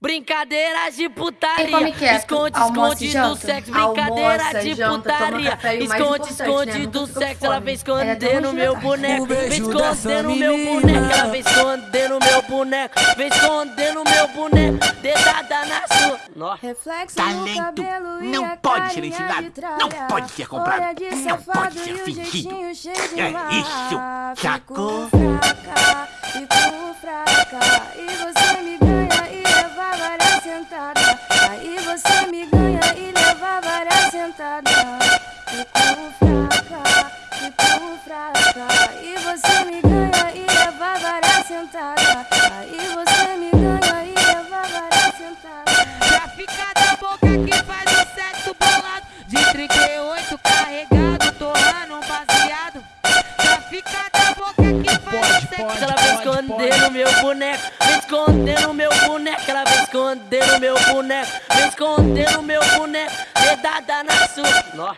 Brincadeiras de putaria, esconde, Almoço esconde do sexo, brincadeira Almoça, de janta, putaria, esconde, esconde né? Do sexo, ela vem É hoje meu boneco, vem no meu boneco, ela vem esconder no meu boneco, vem esconder no meu boneco, dedada na sua. Nossa. Reflexo Talento no cabelo e não a pode ser ensinado, não pode ser comprado, não pode ser fingido. É isso, sacou? Fico fraca, fico fraca. Várias sentadas. Fico fraca, fico fraca. E você me ganha e leva várias sentadas. Aí você me ganha e leva várias sentadas. Pra ficar da boca que faz pode, ela vai esconder no meu boneco, me esconder no meu boneco, ela vai esconder no meu boneco, me esconder no meu boneco, dedada na sua.